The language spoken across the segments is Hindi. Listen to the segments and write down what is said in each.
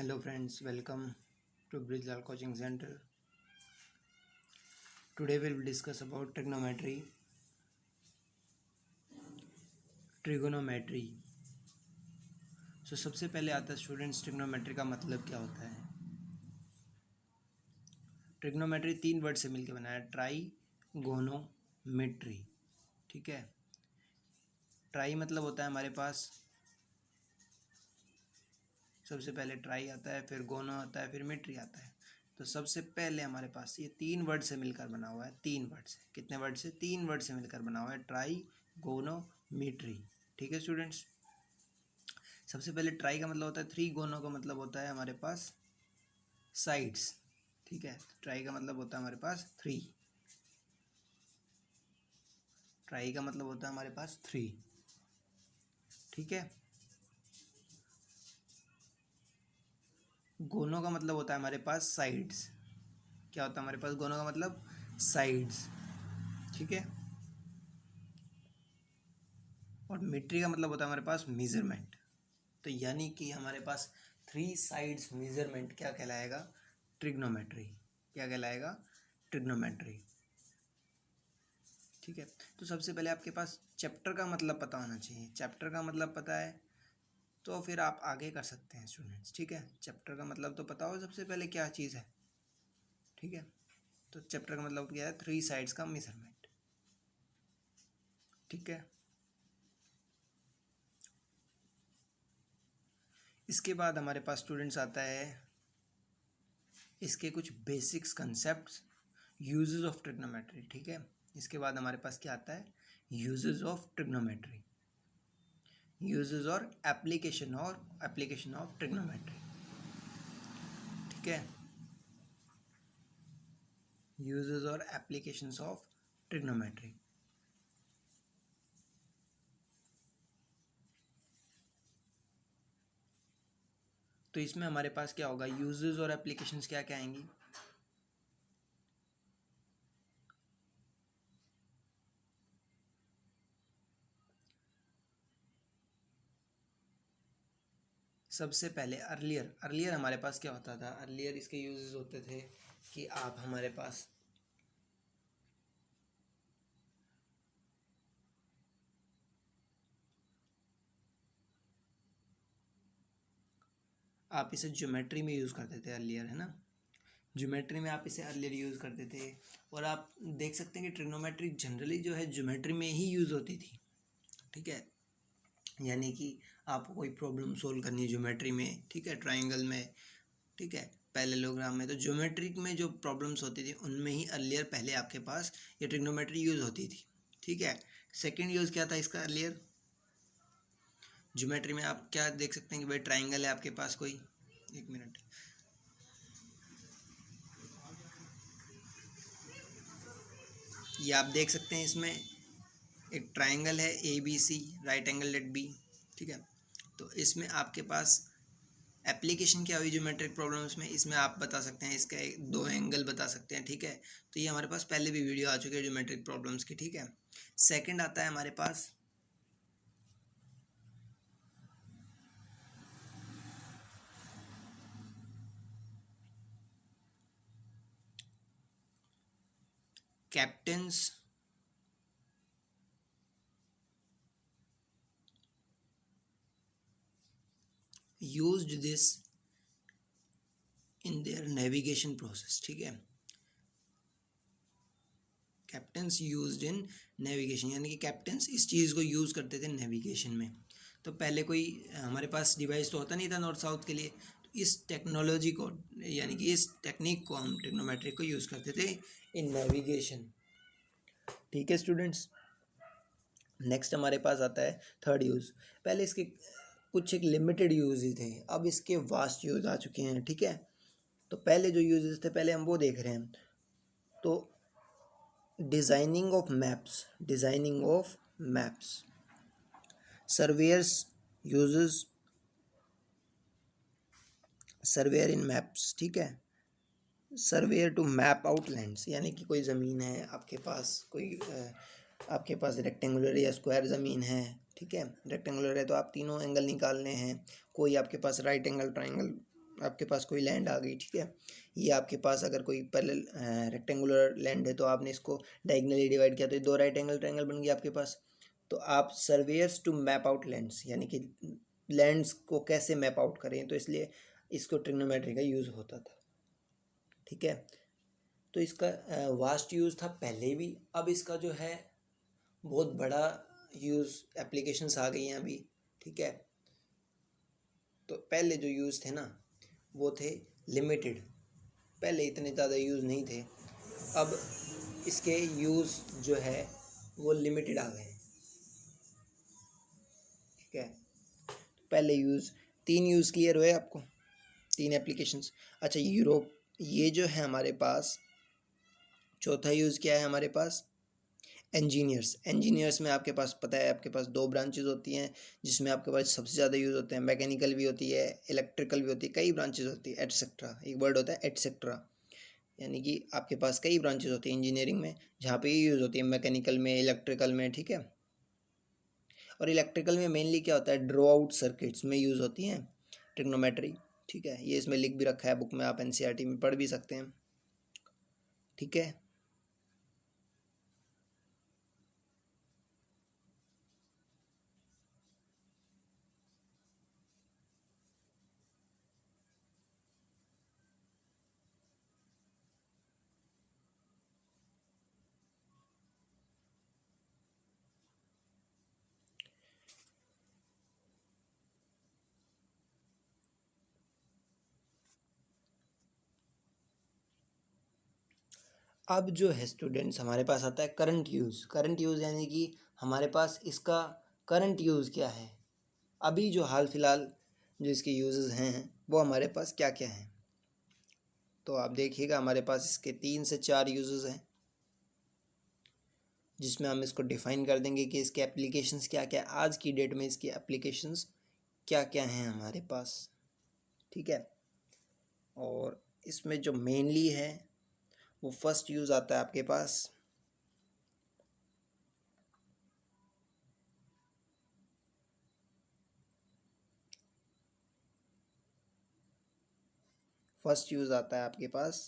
Hello friends welcome to Brij Lal coaching centre today will discuss about trigonometry trigonometry so सबसे पहले आता है स्टूडेंट्स ट्रिग्नोमेट्री का मतलब क्या होता है? ट्रिग्नोमेट्री तीन वर्ड से मिलकर बना है ट्राई गोनोमेट्री ठीक है? ट्राई मतलब होता है हमारे पास सबसे पहले ट्राई आता है, फिर गोनो आता है, फिर मिट्री आता है। तो सबसे पहले हमारे पास ये तीन वर्ड से मिलकर बना हुआ है, तीन वर्ड से। कितने वर्ड से? तीन वर्ड से मिलकर बना हुआ है ट्राई गोनो मिट्री ठीक है स्टूडेंट्स सबसे पहले ट्राई का मतलब होता है थ्री गोनो का मतलब होता है हमारे पास साइड्स ठीक है? ट्राई का मतलब होता है हमारे पास थ्री ट्राई का मतलब होता है हमारे पास थ्री ठीक है? गोनों का मतलब होता है हमारे पास साइड्स क्या होता है हमारे पास? गोनों का मतलब साइड्स ठीक है? और मीट्री का मतलब होता है हमारे पास मेज़रमेंट तो यानी कि हमारे पास थ्री साइड्स मेज़रमेंट क्या कहलाएगा? ट्रिग्नोमेट्री क्या कहलाएगा? ट्रिग्नोमेट्री ठीक है? तो सबसे पहले आपके पास चैप्टर का मतलब पता होना चाहिए। चैप्टर का मतलब पता है तो फिर आप आगे कर सकते हैं स्टूडेंट्स ठीक है? चैप्टर का मतलब तो पता हो सबसे पहले क्या चीज़ है, ठीक है? तो चैप्टर का मतलब क्या है? थ्री साइड्स का मेज़रमेंट ठीक है? इसके बाद हमारे पास स्टूडेंट्स आता है, इसके कुछ basics concept uses of trigonometry ठीक है? इसके बाद हमारे पास क्या आता है? यूजेस ऑफ़ ट्रिग्नोमेट्री यूजेस और एप्लीकेशन और एप्लीकेशन ऑफ़ ट्रिग्नोमेट्री ठीक है? यूजेस और एप्लीकेशंस ऑफ़ ट्रिग्नोमेट्री तो इसमें हमारे पास क्या होगा? यूजेस और एप्लीकेशंस क्या क्या आएँगी? सबसे पहले अर्लियर अर्लियर हमारे पास क्या होता था? अर्लियर इसके यूजेस होते थे कि आप हमारे पास आप इसे ज्योमेट्री में यूज़ करते थे अर्लियर है ना? ज्योमेट्री में आप इसे अर्लियर यूज़ करते थे और आप देख सकते हैं कि ट्रिग्नोमेट्री जनरली जो है ज्योमेट्री में ही यूज़ होती थी। ठीक है? यानी कि आपको कोई प्रॉब्लम सोल्व करनी है ज्योमेट्री में ठीक है ट्राइंगल में ठीक है पहले लोग्राम में तो ज्योमेट्रिक में जो प्रॉब्लम्स होती थी उनमें ही अर्लियर पहले आपके पास ये ट्रिग्नोमेट्री यूज़ होती थी ठीक है। सेकेंड यूज़ क्या था इसका अर्लियर ज्योमेट्री में आप क्या देख सकते हैं कि भाई ट्राइंगल है आपके पास कोई? एक मिनट ये आप देख सकते हैं इसमें एक ट्राइंगल है A B C right angle let B ठीक है। इसमें आपके पास एप्लीकेशन क्या हुई ज्योमेट्रिक प्रॉब्लम्स में इसमें आप बता सकते हैं, इसका एक दो एंगल बता सकते हैं, ठीक है? तो ये हमारे पास पहले भी वीडियो आ चुकी है ज्योमेट्रिक प्रॉब्लम्स की, ठीक है? सेकंड आता है हमारे पास captains used this in their navigation process, ठीक है? कैप्टन्स यूज़ इन नेविगेशन यानी कि कैप्टन्स इस चीज़ को यूज़ करते थे नेविगेशन में। तो पहले कोई, हमारे पास डिवाइस तो होता नहीं था नॉर्थ साउथ के लिए तो इस टेक्नोलॉजी को, यानी कि इस टेक्निक को हम टेक्नोमेट्रिक को यूज़ करते थे इन नेविगेशन ठीक है स्टूडेंट्स नेक्स्ट हमारे पास आता है थर्ड यूज़ पहले इसके कुछ एक लिमिटेड यूज़ थे। अब इसके वास्ट यूज़ आ चुके हैं, ठीक है? तो पहले जो यूजेस थे, पहले हम वो देख रहे हैं। तो designing of maps designing of maps surveyors uses surveyor in maps ठीक है? सर्वेयर टू मैप आउटलैंड्स यानी कि कोई ज़मीन है, आपके पास कोई आपके पास रेक्टेंगुलर या स्क्वायर ज़मीन है ठीक है? रेक्टेंगुलर है तो आप तीनों एंगल निकालने हैं। कोई आपके पास राइट एंगल ट्राइंगल आपके पास कोई लैंड आ गई, ठीक है? ये आपके पास अगर कोई पहले रेक्टेंगुलर लैंड है तो आपने इसको डायगनली डिवाइड किया तो ये दो राइट एंगल ट्राइंगल बन गया आपके पास। तो आप surveyors to map out lands यानी कि लैंड्स को कैसे मैप आउट करें तो इसलिए इसको ट्रिग्नोमेट्री का यूज़ होता था। ठीक है? तो इसका वास्ट यूज़ था पहले भी। अब इसका जो है, बहुत बड़ा यूज़ एप्लीकेशंस आ गई हैं अभी, ठीक है? तो पहले जो यूज़ थे ना, वो थे लिमिटेड पहले इतने ज़्यादा यूज़ नहीं थे। अब इसके यूज़ जो है, वो लिमिटेड आ गए हैं। ठीक है? पहले यूज़ तीन यूज़ क्लियर हुए आपको? तीन एप्लीकेशंस अच्छा यूरोप ये जो है हमारे पास, चौथा यूज़ क्या है हमारे पास? इंजीनियर्स इंजीनियर्स में आपके पास, पता है, आपके पास दो ब्रांचेज होती हैं, जिसमें आपके पास सबसे ज़्यादा यूज़ होते हैं। मैकेनिकल भी होती है इलेक्ट्रिकल भी होती है, कई ब्रांचेज होती है एटसेट्रा एक वर्ड होता है एटसेट्रा यानी कि आपके पास कई ब्रांचेज होती हैं इंजीनियरिंग में, जहाँ पे ये यूज़ होती है मैकेनिकल में इलेक्ट्रिकल में, ठीक है? और इलेक्ट्रिकल में मेनली क्या होता है ड्रो आउट सर्किट्स में यूज़ होती हैं टेक्नोमेट्री ठीक है? ये इसमें लिख भी रखा है बुक में आप एन e में पढ़ भी सकते हैं, ठीक है? अब जो है स्टूडेंट्स हमारे पास आता है करंट यूज़ करंट यूज़ यानी कि हमारे पास इसका करंट यूज़ क्या है? अभी जो हाल फ़िलहाल जो इसके यूज़ हैं, वो हमारे पास क्या क्या हैं? तो आप देखिएगा हमारे पास इसके तीन से चार यूज़ हैं, जिसमें हम इसको डिफ़ाइन कर देंगे कि इसके एप्लीकेशंस क्या क्या आज की डेट में इसकी एप्लीकेशंस क्या क्या हैं हमारे पास? ठीक है? और इसमें जो मेनली है वो फ़र्स्ट यूज़ आता है आपके पास। फ़र्स्ट यूज़ आता है आपके पास।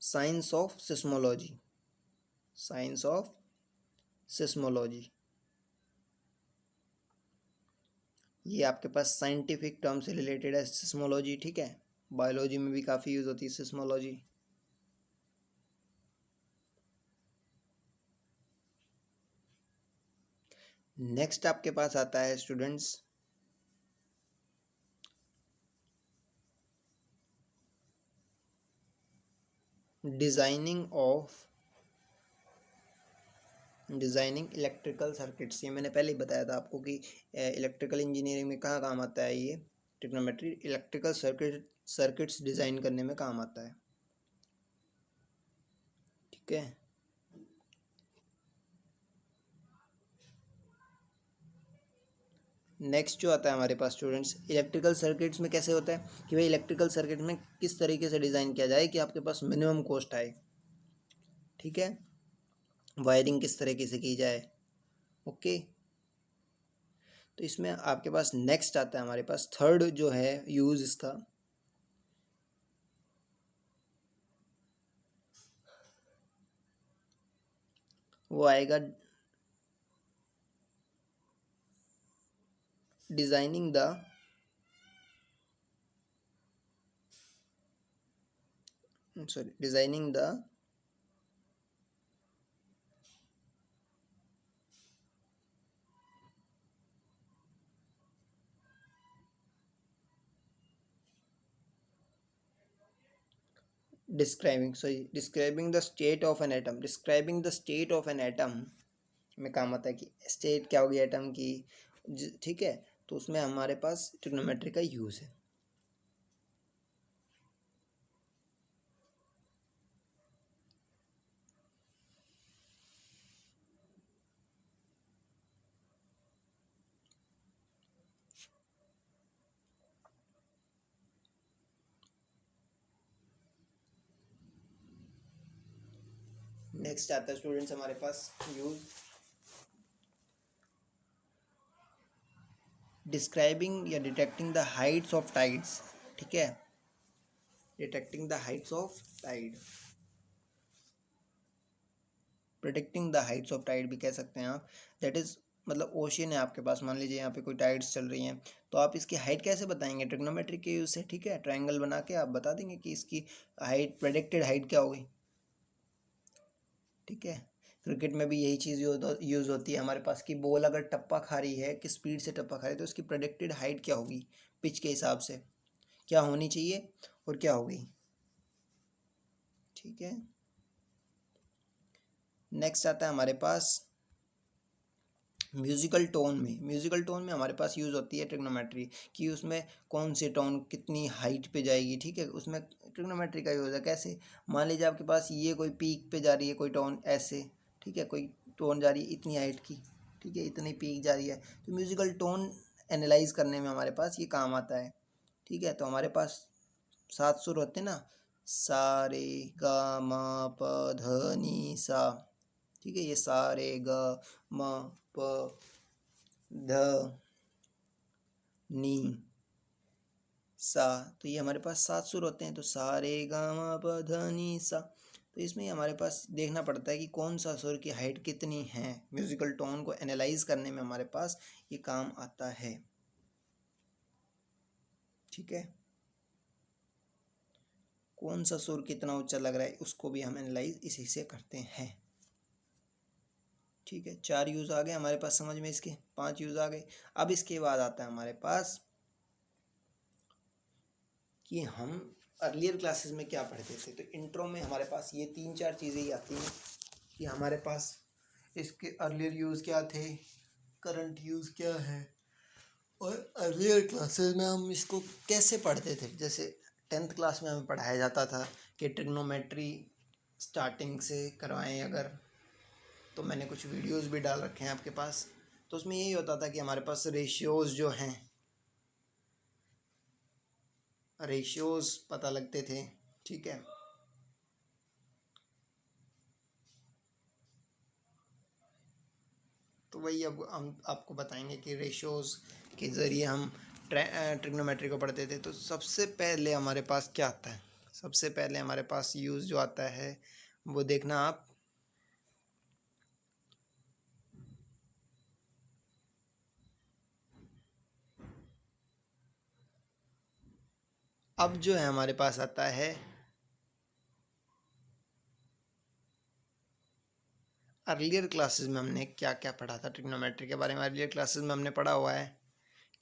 Science of seismology science of seismology ये आपके पास साइंटिफिक टर्म से रिलेटेड है सिस्मोलॉजी ठीक है? बायोलॉजी में भी काफ़ी यूज़ होती है सिस्मोलॉजी नेक्स्ट आपके पास आता है students designing of designing electrical circuits, ये मैंने पहले ही बताया था आपको कि इलेक्ट्रिकल इंजीनियरिंग में कहाँ काम आता है ये? Trigonometry electrical circuit circuits design करने में काम आता है। ठीक है? नेक्स्ट जो आता है हमारे पास स्टूडेंट्स इलेक्ट्रिकल सर्किट्स में कैसे होता है? कि भाई इलेक्ट्रिकल सर्किट में किस तरीके से डिज़ाइन किया जाए कि आपके पास मिनिमम कॉस्ट आए। ठीक है? वायरिंग किस तरीके से की जाए? ओके। तो इसमें आपके पास नेक्स्ट आता है, हमारे पास थर्ड जो है यूज़ इसका। वो आएगा designing the sorry designing the describing sorry describing the state of an atom describing the state of an atom में काम आता है कि स्टेट क्या होगी एटम की ठीक है? तो उसमें हमारे पास ट्रिग्नोमेट्री का यूज़ है। नेक्स्ट आता है स्टूडेंट्स हमारे पास यूज़ डिस्क्राइबिंग या detecting the heights of tides ठीक है? Detecting the heights of tide protecting the heights of tide भी कह सकते हैं आप। दैट इज़ मतलब ओशियन है आपके पास। मान लीजिए यहाँ पे कोई टाइड्स चल रही हैं तो आप इसकी हाइट कैसे बताएँगे? ट्रिग्नोमेट्रिक के यूज़ से, ठीक है? ट्रायंगल बना के आप बता देंगे कि इसकी हाइट प्रोडिक्टेड हाइट क्या होगी? ठीक है? क्रिकेट में भी यही चीज़ यूज़ होती है हमारे पास कि बॉल अगर टप्पा खा रही है कि स्पीड से टप्पा खा रही है तो उसकी प्रोडिक्टेड हाइट क्या होगी? पिच के हिसाब से। क्या होनी चाहिए और क्या होगी? ठीक है? नेक्स्ट आता है हमारे पास। म्यूज़िकल टोन में म्यूज़िकल टोन में हमारे पास यूज़ होती है ट्रिग्नोमेट्री कि उसमें कौन से टोन कितनी हाइट पे जाएगी, ठीक है? उसमें ट्रिग्नोमेट्री का यूज़ है, कैसे? मान लीजिए आपके पास ये कोई पीक पे जा रही है, कोई टोन ऐसे, ठीक है? कोई टोन जा रही है इतनी हाइट की, ठीक है? इतनी पीक जा रही है। तो म्यूज़िकल टोन एनालाइज करने में हमारे पास ये काम आता है, ठीक है? तो हमारे पास सात सुर होते ना, सा, रे, ग, म, प, ध, नी, सा, ठीक है? ये सा, रे, ग, म प ध नी सा तो ये हमारे पास सात सुर होते हैं तो सा, रे, गा, मा, प, ध, नी, सा। तो इसमें हमारे पास देखना पड़ता है कि कौन सा सुर की हाइट कितनी है। म्यूजिकल टोन को एनालाइज करने में हमारे पास ये काम आता है। ठीक है? कौन सा सुर कितना ऊँचा लग रहा है, उसको भी हम एनालाइज इसी से करते हैं। ठीक है, चार यूज़ आ गए हमारे पास, समझ में इसके? पाँच यूज़ आ गए। अब इसके बाद आता है हमारे पास कि हम अर्लियर क्लासेस में क्या पढ़ते थे? तो इंट्रो में हमारे पास ये तीन चार चीज़ें ही आती हैं कि हमारे पास इसके अर्लियर यूज़ क्या थे करंट यूज़ क्या है, और अर्लियर क्लासेस में हम इसको कैसे पढ़ते थे? जैसे टेंथ क्लास में हमें पढ़ाया जाता था कि ट्रिग्नोमेट्री स्टार्टिंग से करवाएँ अगर। तो मैंने कुछ वीडियोस भी डाल रखे हैं आपके पास। तो उसमें यही होता था कि हमारे पास रेशियोज़ जो हैं रेशियोज़ पता लगते थे, ठीक है? तो वही अब हम आपको बताएँगे कि रेशियोज़ के ज़रिए हम ट्रिग्नोमेट्री को पढ़ते थे। तो सबसे पहले हमारे पास क्या आता है? सबसे पहले हमारे पास यूज़ जो आता है, वो देखना आप। अब जो है हमारे पास आता है अर्लियर क्लासेस में हमने क्या क्या पढ़ा था? ट्रिग्नोमेट्री के बारे में अर्लियर क्लासेस में हमने पढ़ा हुआ है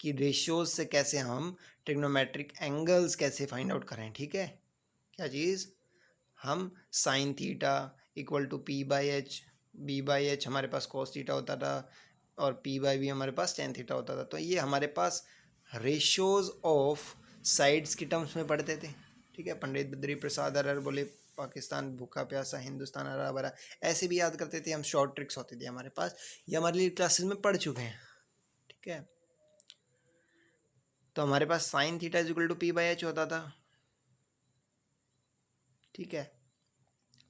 कि रेशियोज से कैसे हम ट्रिग्नोमेट्रिक एंगल्स कैसे फाइंड आउट करें, ठीक है? क्या चीज़? हम sine theta equal to P by H B by H हमारे पास कॉस थीटा होता था और पी बाई बी हमारे पास टेन थीटा होता था। तो ये हमारे पास रेशियोज ऑफ़ साइड्स की टर्म्स में पढ़ते थे। ठीक है, पंडित बद्री प्रसाद, अरर बोले, पाकिस्तान भूखा प्यासा, हिंदुस्तान हरा भरा, ऐसे भी याद करते थे। हम शॉर्ट ट्रिक्स होते थे हमारे पास। ये हमारे लिए क्लासेस में पढ़ चुके हैं। ठीक है। तो हमारे पास sine theta is equal to P by H होता था। ठीक है।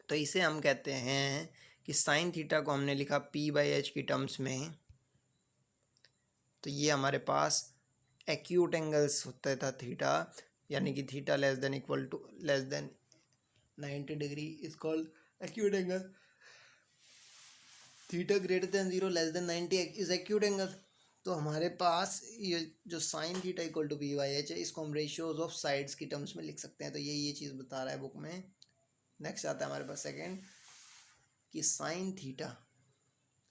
तो इसे हम कहते हैं कि साइन थीटा को हमने लिखा पी बाई एच की टर्म्स में। तो ये हमारे पास एक्यूट एंगल्स होता था थीटा यानी कि theta less than equal to less than ninety degree is called acute angle theta greater than zero less than ninety is acute angle तो हमारे पास ये जो sine theta equal to B Y H है, इसको हम रेशियोज ऑफ़ साइड्स की टर्म्स में लिख सकते हैं। तो ये ये चीज़ बता रहा है बुक में। नेक्स्ट आता है हमारे पास सेकेंड कि sine theta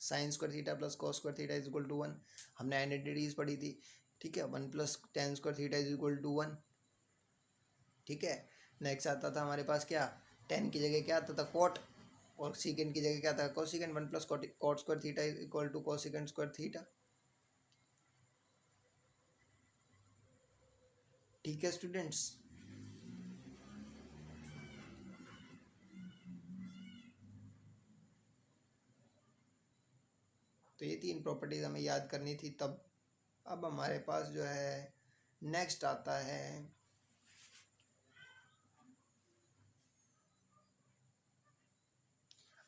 sine square theta plus cos square theta is equal to one हमने आइडेंटिटीज पढ़ी थी। ठीक है, one plus tan square theta is equal to one. ठीक है नेक्स्ट आता था हमारे पास क्या? टेन की जगह क्या आता था? कॉट और सीकेंड की जगह क्या था? Cosecant one plus cot square theta equal to cosecant square theta. ठीक है स्टूडेंट्स तो ये तीन प्रॉपर्टीज़ हमें याद करनी थी तब। अब हमारे पास जो है नेक्स्ट आता है।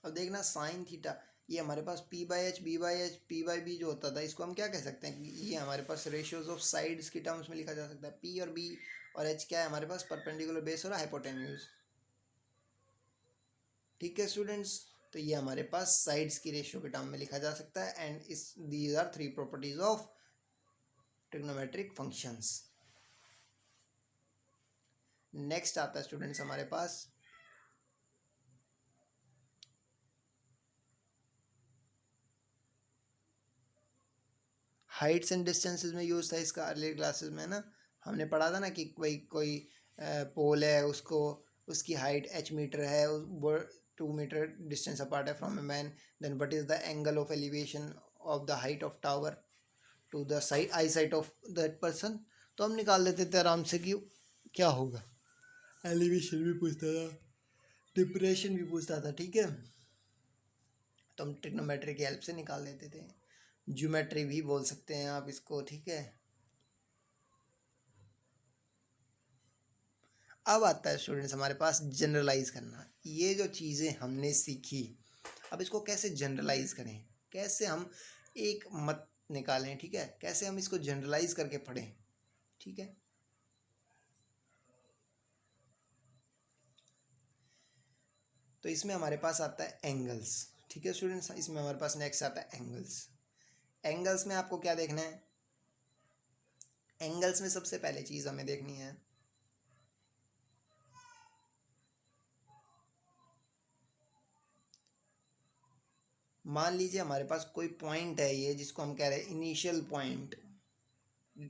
अब देखना साइन थीटा ये हमारे पास P by H B by H P by B जो होता था, इसको हम क्या कह सकते हैं ये हमारे पास रेशियोज ऑफ़ साइड्स की टर्म्स में लिखा जा सकता है। पी और बी और एच क्या है, हमारे पास परपेंडिकुलर बेस और हाइपोटेन्यूज ठीक है स्टूडेंट्स तो ये हमारे पास साइड्स की रेशियो के टर्म में लिखा जा सकता है and is these are three properties of trigonometric functions next आता है स्टूडेंट्स हमारे पास. हाइट्स एंड डिस्टेंसेस में यूज़ था इसका अर्ली क्लासेस में ना? हमने पढ़ा था ना कि कोई कोई पोल है, उसको, उसकी हाइट एच मीटर है वो टू मीटर डिस्टेंस अपार्ट है from a man then what is the angle of elevation of the height of tower to the side I sight of that person तो हम निकाल लेते थे आराम से कि क्या होगा। एलिवेशन भी पूछता था डिप्रेशन भी पूछता था, ठीक है? तो हम टिक्नोमेट्री की हेल्प से निकाल लेते थे। ज्योमेट्री भी बोल सकते हैं आप इसको, ठीक है? अब आता है स्टूडेंट्स हमारे पास जनरलाइज करना। ये जो चीज़ें हमने सीखी, अब इसको कैसे जनरलाइज करें? कैसे हम एक मत निकालें, ठीक है? कैसे हम इसको जनरलाइज करके पढ़ें? ठीक है? तो इसमें हमारे पास आता है एंगल्स ठीक है स्टूडेंट्स इसमें हमारे पास नेक्स्ट आता है एंगल्स एंगल्स में आपको क्या देखना है? एंगल्स में सबसे पहले चीज़ हमें देखनी है मान लीजिए हमारे पास कोई पॉइंट है ये जिसको हम कह रहे हैं इनिशियल पॉइंट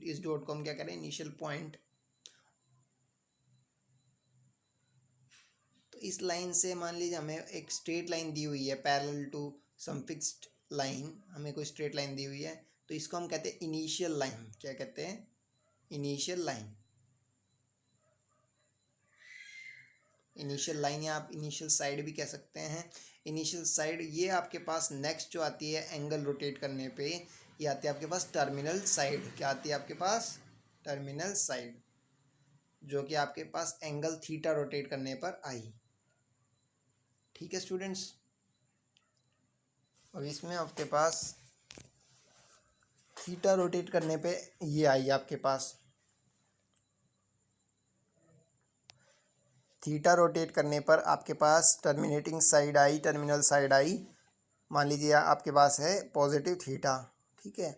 इस डॉट को हम क्या कह रहे हैं? इनिशियल पॉइंट तो इस लाइन से मान लीजिए हमें एक स्ट्रेट लाइन दी हुई है parallel to some fixed line हमें कोई स्ट्रेट लाइन दी हुई है तो इसको हम कहते हैं इनिशियल लाइन क्या कहते हैं? इनिशियल लाइन इनिशियल लाइन या आप इनिशियल साइड भी कह सकते हैं। इनिशियल साइड ये आपके पास नेक्स्ट जो आती है एंगल रोटेट करने पे, ये आती है आपके पास टर्मिनल साइड क्या आती है आपके पास? टर्मिनल साइड जो कि आपके पास एंगल थीटा रोटेट करने पर आई। ठीक है स्टूडेंट्स अब इसमें आपके पास थीटा रोटेट करने पे ये आई आपके पास। थीटा रोटेट करने पर आपके पास टर्मिनेटिंग साइड आई, टर्मिनल साइड आई। मान लीजिए आपके पास है पॉजिटिव थीटा, ठीक है?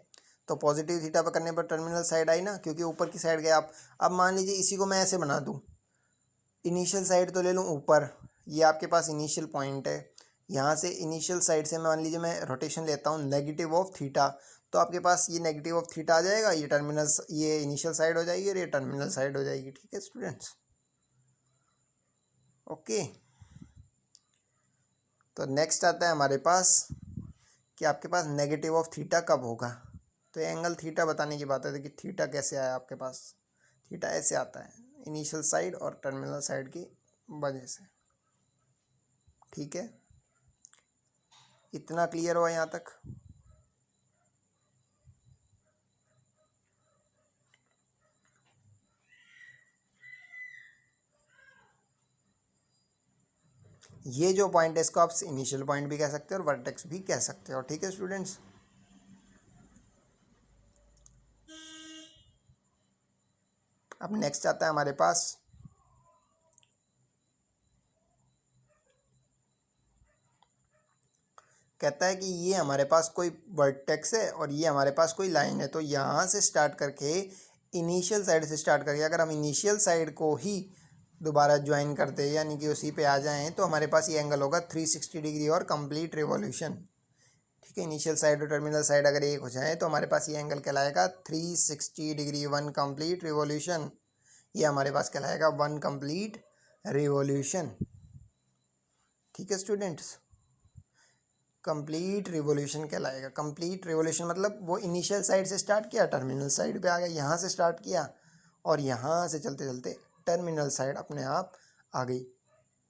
तो पॉजिटिव थीटा पर करने पर टर्मिनल साइड आई ना, क्योंकि ऊपर की साइड गए आप अब मान लीजिए इसी को मैं ऐसे बना दूँ। इनिशियल साइड तो ले लूँ ऊपर। ये आपके पास इनिशियल पॉइंट है। यहाँ से इनिशियल साइड से मान लीजिए मैं रोटेशन लेता हूँ नेगेटिव ऑफ़ थीटा तो आपके पास ये नेगेटिव ऑफ़ थीटा आ जाएगा, ये टर्मिनल ये इनिशियल साइड हो जाएगी और ये टर्मिनल साइड हो जाएगी, ठीक है, स्टूडेंट्स? ओके। तो नेक्स्ट आता है हमारे पास कि आपके पास नेगेटिव ऑफ़ थीटा कब होगा? तो एंगल थीटा बताने की बात है कि थीटा कैसे आया आपके पास? थीटा ऐसे आता है इनिशियल साइड और टर्मिनल साइड की वजह से। ठीक है? इतना क्लियर हुआ यहाँ तक? ये जो पॉइंट है, इसको आप इनिशियल पॉइंट भी कह सकते हो और वर्टेक्स भी कह सकते हो। ठीक है स्टूडेंट्स अब नेक्स्ट आता है हमारे पास। कहता है कि ये हमारे पास कोई वर्टेक्स है और ये हमारे पास कोई लाइन है। तो यहाँ से स्टार्ट करके इनिशियल साइड से स्टार्ट करके, अगर हम इनिशियल साइड को ही दोबारा ज्वाइन करते हैं, यानी कि उसी पे आ जाएँ तो हमारे पास ये एंगल होगा थ्री सिक्सटी डिग्री और कंप्लीट रिवॉल्यूशन ठीक है इनिशियल साइड और टर्मिनल साइड अगर एक हो जाए तो हमारे पास ये एंगल कहलाएगा three sixty degree one complete revolution ये हमारे पास कहलाएगा वन कंप्लीट रिवॉल्यूशन ठीक है स्टूडेंट्स कंप्लीट रिवोल्यूशन कहलाएगा। कंप्लीट रिवोल्यूशन मतलब वो इनिशियल साइड से स्टार्ट किया टर्मिनल साइड पे आ गया, यहाँ से स्टार्ट किया, और यहाँ से चलते चलते टर्मिनल साइड अपने आप आ गई।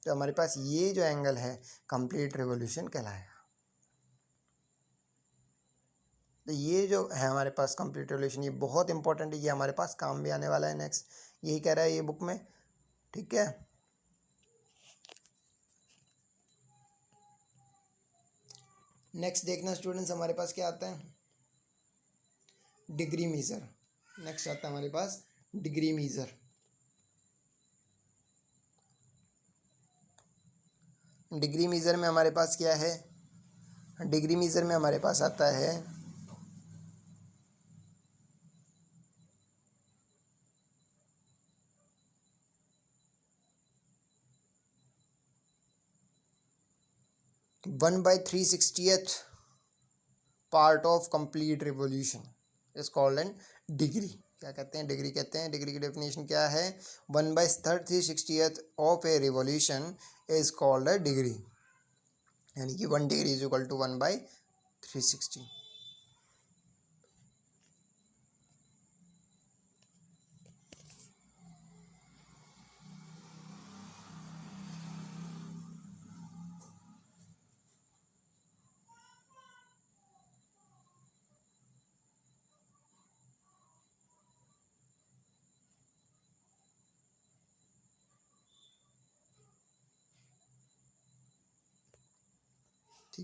तो हमारे पास ये जो एंगल है कंप्लीट रिवोल्यूशन कहलाएगा। तो ये जो है हमारे पास कंप्लीट रिवोल्यूशन ये बहुत इंपॉर्टेंट है, ये हमारे पास काम भी आने वाला है नेक्स्ट यही कह रहा है ये बुक में, ठीक है? नेक्स्ट देखना स्टूडेंट्स हमारे पास क्या आता है? डिग्री मीज़र नेक्स्ट आता है हमारे पास डिग्री मीज़र डिग्री मीज़र में हमारे पास क्या है? डिग्री मीज़र में हमारे पास आता है one by three sixtieth part of complete revolution is called an degree. क्या कहते हैं? डिग्री कहते हैं। डिग्री की डेफिनेशन क्या है? One by third three sixtieth of a revolution is called a degree. यानी कि one degree is equal to one by three sixty.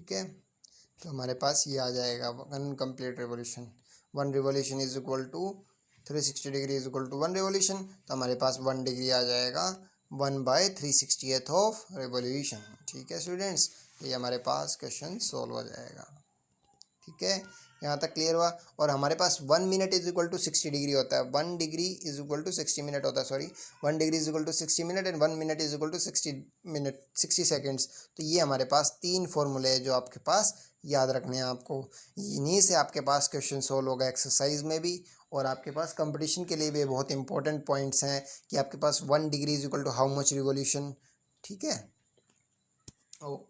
ठीक है? तो हमारे पास ये आ जाएगा one complete revolution one revolution is equal to three sixty degree is equal to one revolution तो हमारे पास वन डिग्री आ जाएगा one by three sixtieth of revolution ठीक है स्टूडेंट्स ये हमारे पास क्वेश्चन सॉल्व हो जाएगा. ठीक है? यहाँ तक क्लियर हुआ। और हमारे पास one minute is equal to sixty degree होता है। One degree is equal to sixty minute होता है sorry one degree is equal to sixty minute and one minute is equal to sixty minute sixty seconds तो ये हमारे पास तीन फॉर्मूले हैं जो आपके पास याद रखने हैं आपको। इन्हीं से आपके पास क्वेश्चन सोल्व होगा एक्सरसाइज में भी। और आपके पास कंपटीशन के लिए भी बहुत इंपॉर्टेंट पॉइंट्स हैं कि आपके पास one degree is equal to how much revolution ठीक है? ओके